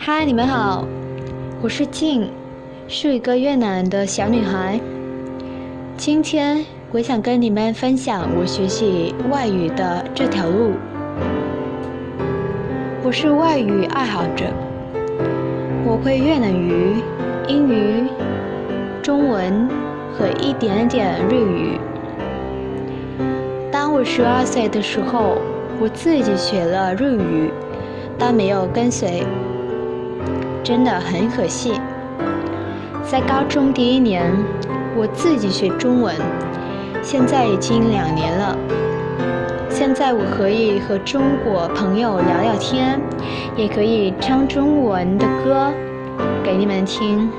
嗨，你们好，我是静，是一个越南的小女孩。今天我想跟你们分享我学习外语的这条路。我是外语爱好者，我会越南语、英语、中文和一点点日语。当我十二岁的时候，我自己学了日语，但没有跟随。真的很可惜，在高中第一年，我自己学中文，现在已经两年了。现在我可以和中国朋友聊聊天，也可以唱中文的歌给你们听。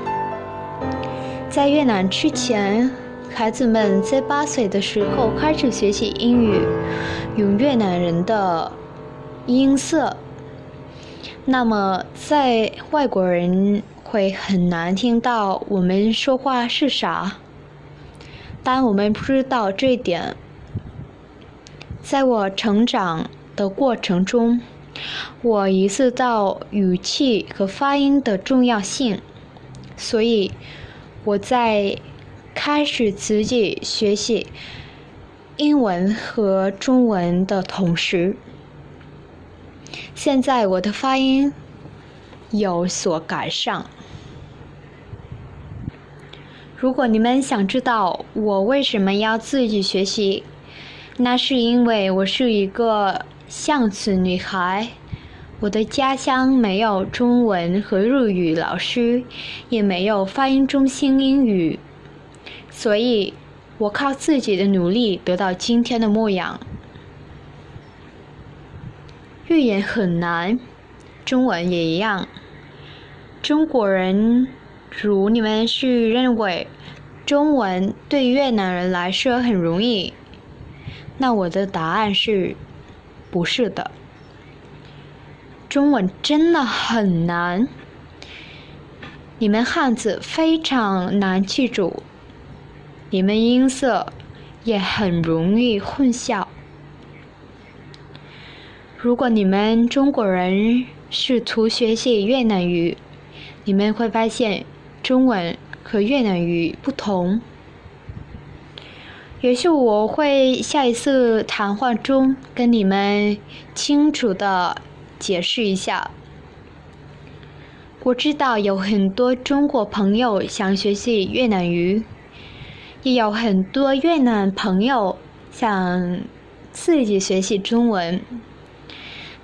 在越南之前，孩子们在八岁的时候开始学习英语，用越南人的音色。那么，在外国人会很难听到我们说话是啥，但我们不知道这一点。在我成长的过程中，我意识到语气和发音的重要性，所以我在开始自己学习英文和中文的同时。现在我的发音有所改善。如果你们想知道我为什么要自己学习，那是因为我是一个乡村女孩，我的家乡没有中文和日语老师，也没有发音中心英语，所以我靠自己的努力得到今天的模样。语言很难，中文也一样。中国人如你们是认为中文对越南人来说很容易，那我的答案是，不是的。中文真的很难，你们汉字非常难记住，你们音色也很容易混淆。如果你们中国人试图学习越南语，你们会发现中文和越南语不同。也许我会下一次谈话中跟你们清楚的解释一下。我知道有很多中国朋友想学习越南语，也有很多越南朋友想自己学习中文。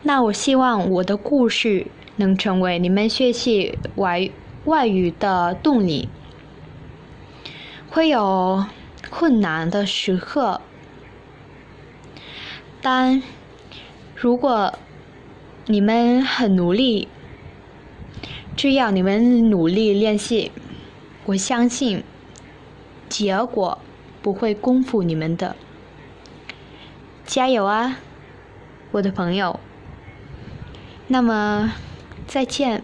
那我希望我的故事能成为你们学习外外语的动力。会有困难的时刻，但如果你们很努力，只要你们努力练习，我相信结果不会辜负你们的。加油啊，我的朋友！那么，再见。